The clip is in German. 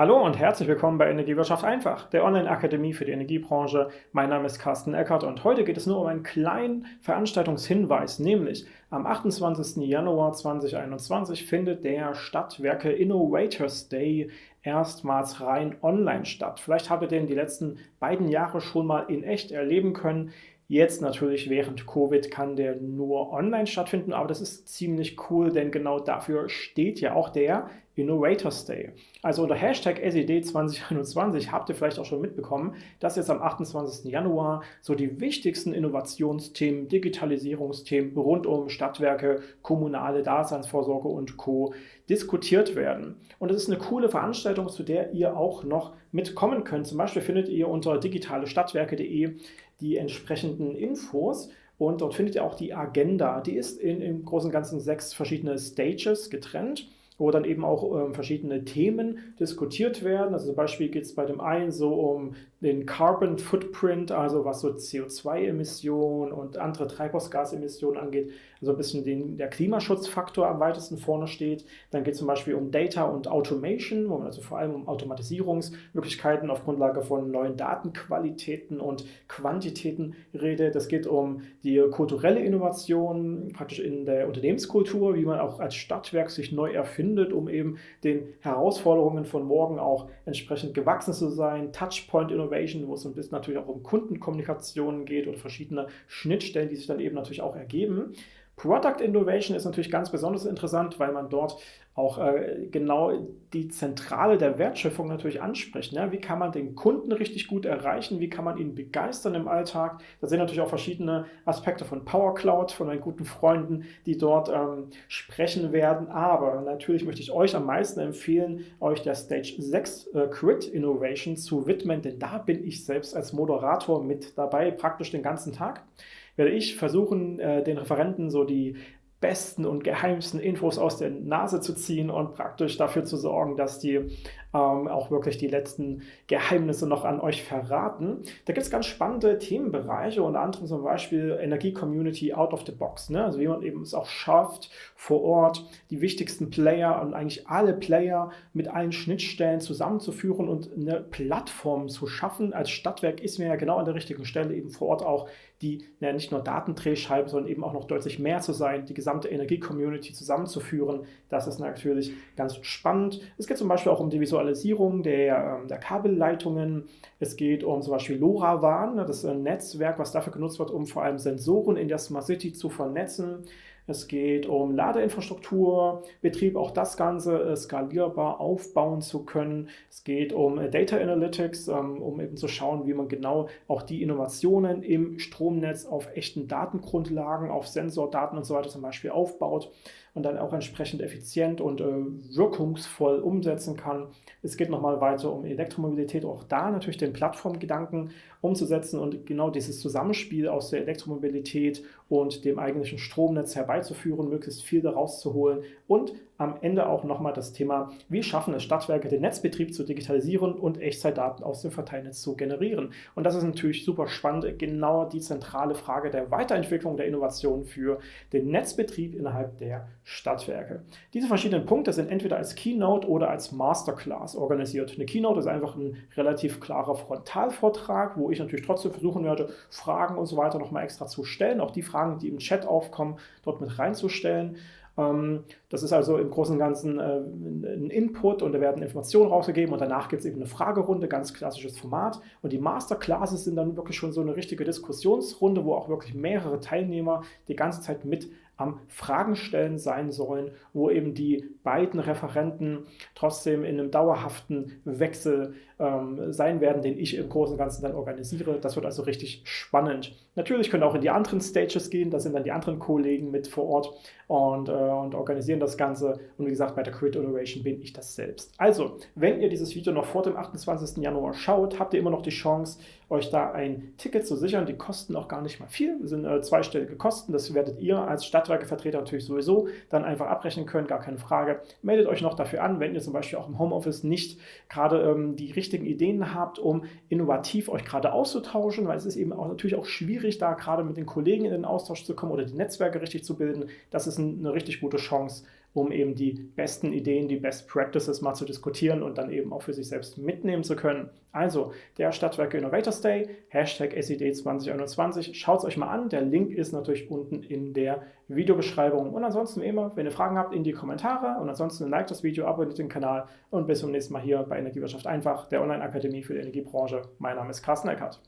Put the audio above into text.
Hallo und herzlich willkommen bei Energiewirtschaft einfach, der Online-Akademie für die Energiebranche. Mein Name ist Carsten Eckert und heute geht es nur um einen kleinen Veranstaltungshinweis, nämlich am 28. Januar 2021 findet der Stadtwerke Innovators Day erstmals rein online statt. Vielleicht habt ihr den die letzten beiden Jahre schon mal in echt erleben können. Jetzt natürlich während Covid kann der nur online stattfinden, aber das ist ziemlich cool, denn genau dafür steht ja auch der Innovators Day. Also unter Hashtag SED2021 habt ihr vielleicht auch schon mitbekommen, dass jetzt am 28. Januar so die wichtigsten Innovationsthemen, Digitalisierungsthemen rund um Stadtwerke, kommunale Daseinsvorsorge und Co. diskutiert werden. Und es ist eine coole Veranstaltung, zu der ihr auch noch mitkommen könnt. Zum Beispiel findet ihr unter digitalestadtwerke.de die entsprechenden Infos und dort findet ihr auch die Agenda. Die ist in, im Großen und Ganzen sechs verschiedene Stages getrennt wo dann eben auch ähm, verschiedene Themen diskutiert werden. Also zum Beispiel geht es bei dem einen so um den Carbon Footprint, also was so CO2-Emissionen und andere Treibhausgasemissionen angeht, also ein bisschen den, der Klimaschutzfaktor am weitesten vorne steht. Dann geht es zum Beispiel um Data und Automation, wo man also vor allem um Automatisierungsmöglichkeiten auf Grundlage von neuen Datenqualitäten und Quantitäten redet. Es geht um die kulturelle Innovation, praktisch in der Unternehmenskultur, wie man auch als Stadtwerk sich neu erfindet, um eben den Herausforderungen von morgen auch entsprechend gewachsen zu sein. Touchpoint Innovation wo es ein bisschen natürlich auch um Kundenkommunikation geht oder verschiedene Schnittstellen, die sich dann eben natürlich auch ergeben. Product Innovation ist natürlich ganz besonders interessant, weil man dort auch äh, genau die Zentrale der Wertschöpfung natürlich anspricht. Ne? Wie kann man den Kunden richtig gut erreichen? Wie kann man ihn begeistern im Alltag? Da sind natürlich auch verschiedene Aspekte von Power Cloud, von meinen guten Freunden, die dort ähm, sprechen werden. Aber natürlich möchte ich euch am meisten empfehlen, euch der Stage 6 äh, Crit Innovation zu widmen, denn da bin ich selbst als Moderator mit dabei, praktisch den ganzen Tag werde ich versuchen, äh, den Referenten so die besten und geheimsten Infos aus der Nase zu ziehen und praktisch dafür zu sorgen, dass die ähm, auch wirklich die letzten Geheimnisse noch an euch verraten. Da gibt es ganz spannende Themenbereiche, unter anderem zum Beispiel Energie-Community out of the box. Ne? Also wie man eben es auch schafft, vor Ort die wichtigsten Player und eigentlich alle Player mit allen Schnittstellen zusammenzuführen und eine Plattform zu schaffen. Als Stadtwerk ist mir ja genau an der richtigen Stelle eben vor Ort auch die ja, nicht nur Datendrehscheibe, sondern eben auch noch deutlich mehr zu sein, die gesamte Energie-Community zusammenzuführen. Das ist natürlich ganz spannend. Es geht zum Beispiel auch um die Visualisierung der, ähm, der Kabelleitungen. Es geht um zum Beispiel LoRaWAN, das ist ein Netzwerk, was dafür genutzt wird, um vor allem Sensoren in der Smart City zu vernetzen. Es geht um Ladeinfrastruktur, Betrieb, auch das Ganze äh, skalierbar aufbauen zu können. Es geht um äh, Data Analytics, ähm, um eben zu schauen, wie man genau auch die Innovationen im Stromnetz auf echten Datengrundlagen, auf Sensordaten und so weiter zum Beispiel aufbaut und dann auch entsprechend effizient und äh, wirkungsvoll umsetzen kann. Es geht nochmal weiter um Elektromobilität, auch da natürlich den Plattformgedanken umzusetzen und genau dieses Zusammenspiel aus der Elektromobilität und dem eigentlichen Stromnetz herbeizuführen, möglichst viel daraus zu holen und am Ende auch nochmal das Thema, wie schaffen es Stadtwerke, den Netzbetrieb zu digitalisieren und Echtzeitdaten aus dem Verteilnetz zu generieren. Und das ist natürlich super spannend, genau die zentrale Frage der Weiterentwicklung der Innovation für den Netzbetrieb innerhalb der Stadtwerke. Diese verschiedenen Punkte sind entweder als Keynote oder als Masterclass organisiert. Eine Keynote ist einfach ein relativ klarer Frontalvortrag, wo ich natürlich trotzdem versuchen werde, Fragen und so weiter nochmal extra zu stellen, auch die Fragen, die im Chat aufkommen, dort mit reinzustellen. Ähm, das ist also im Großen und Ganzen äh, ein Input und da werden Informationen rausgegeben und danach gibt es eben eine Fragerunde, ganz klassisches Format. Und die Masterclasses sind dann wirklich schon so eine richtige Diskussionsrunde, wo auch wirklich mehrere Teilnehmer die ganze Zeit mit am Fragen stellen sein sollen, wo eben die beiden Referenten trotzdem in einem dauerhaften Wechsel ähm, sein werden, den ich im Großen und Ganzen dann organisiere. Das wird also richtig spannend. Natürlich können auch in die anderen Stages gehen, da sind dann die anderen Kollegen mit vor Ort und, äh, und organisieren das Ganze. Und wie gesagt, bei der Crit Innovation bin ich das selbst. Also, wenn ihr dieses Video noch vor dem 28. Januar schaut, habt ihr immer noch die Chance, euch da ein Ticket zu sichern. Die kosten auch gar nicht mal viel, das sind äh, zweistellige Kosten. Das werdet ihr als Stadtwerkevertreter natürlich sowieso dann einfach abbrechen können, gar keine Frage. Meldet euch noch dafür an, wenn ihr zum Beispiel auch im Homeoffice nicht gerade ähm, die richtige richtigen Ideen habt, um innovativ euch gerade auszutauschen, weil es ist eben auch natürlich auch schwierig, da gerade mit den Kollegen in den Austausch zu kommen oder die Netzwerke richtig zu bilden. Das ist eine richtig gute Chance, um eben die besten Ideen, die Best Practices mal zu diskutieren und dann eben auch für sich selbst mitnehmen zu können. Also der Stadtwerke Innovators Day, Hashtag SID 2021, schaut es euch mal an, der Link ist natürlich unten in der Videobeschreibung. Und ansonsten immer, wenn ihr Fragen habt, in die Kommentare und ansonsten liked das Video, abonniert den Kanal und bis zum nächsten Mal hier bei Energiewirtschaft einfach, der Online-Akademie für die Energiebranche. Mein Name ist Carsten Eckert.